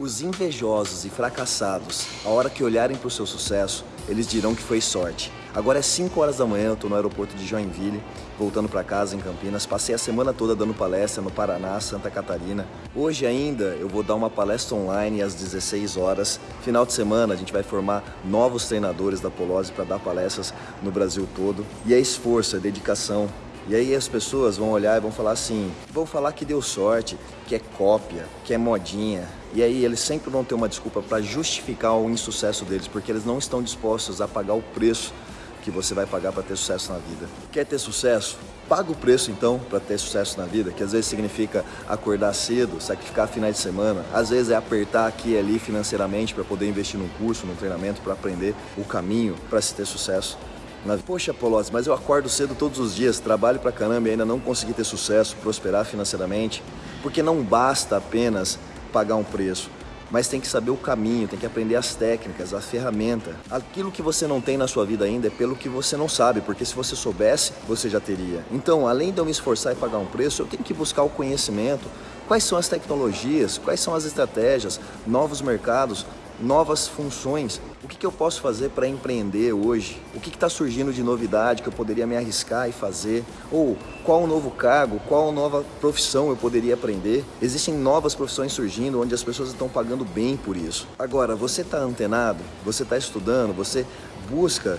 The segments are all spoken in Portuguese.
Os invejosos e fracassados, a hora que olharem para o seu sucesso, eles dirão que foi sorte. Agora é 5 horas da manhã, eu estou no aeroporto de Joinville, voltando para casa em Campinas. Passei a semana toda dando palestra no Paraná, Santa Catarina. Hoje ainda eu vou dar uma palestra online às 16 horas. Final de semana a gente vai formar novos treinadores da Polose para dar palestras no Brasil todo. E é esforço, é dedicação, e aí as pessoas vão olhar e vão falar assim, vão falar que deu sorte, que é cópia, que é modinha. E aí eles sempre vão ter uma desculpa para justificar o insucesso deles, porque eles não estão dispostos a pagar o preço que você vai pagar para ter sucesso na vida. Quer ter sucesso? Paga o preço então para ter sucesso na vida, que às vezes significa acordar cedo, sacrificar finais de semana, às vezes é apertar aqui e ali financeiramente para poder investir num curso, num treinamento, para aprender o caminho para se ter sucesso. Mas, poxa, Polozzi, mas eu acordo cedo todos os dias, trabalho pra caramba e ainda não consegui ter sucesso, prosperar financeiramente, porque não basta apenas pagar um preço, mas tem que saber o caminho, tem que aprender as técnicas, a ferramenta. Aquilo que você não tem na sua vida ainda é pelo que você não sabe, porque se você soubesse, você já teria. Então, além de eu me esforçar e pagar um preço, eu tenho que buscar o conhecimento, quais são as tecnologias, quais são as estratégias, novos mercados, novas funções. O que, que eu posso fazer para empreender hoje? O que está surgindo de novidade que eu poderia me arriscar e fazer? Ou qual o novo cargo, qual nova profissão eu poderia aprender? Existem novas profissões surgindo onde as pessoas estão pagando bem por isso. Agora, você está antenado? Você está estudando? Você busca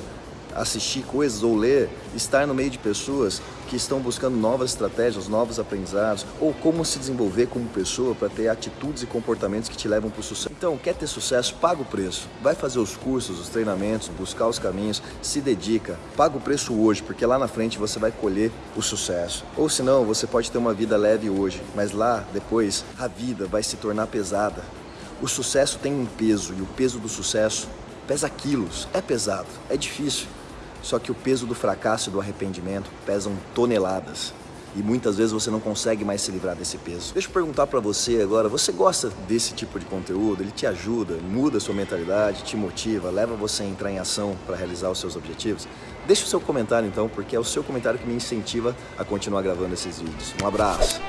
assistir coisas ou ler, estar no meio de pessoas que estão buscando novas estratégias, novos aprendizados, ou como se desenvolver como pessoa para ter atitudes e comportamentos que te levam para o sucesso. Então, quer ter sucesso? Paga o preço. Vai fazer os cursos, os treinamentos, buscar os caminhos, se dedica. Paga o preço hoje, porque lá na frente você vai colher o sucesso. Ou senão, você pode ter uma vida leve hoje, mas lá, depois, a vida vai se tornar pesada. O sucesso tem um peso, e o peso do sucesso pesa quilos. É pesado, é difícil. Só que o peso do fracasso e do arrependimento pesam toneladas. E muitas vezes você não consegue mais se livrar desse peso. Deixa eu perguntar para você agora, você gosta desse tipo de conteúdo? Ele te ajuda, muda a sua mentalidade, te motiva, leva você a entrar em ação para realizar os seus objetivos? Deixa o seu comentário então, porque é o seu comentário que me incentiva a continuar gravando esses vídeos. Um abraço!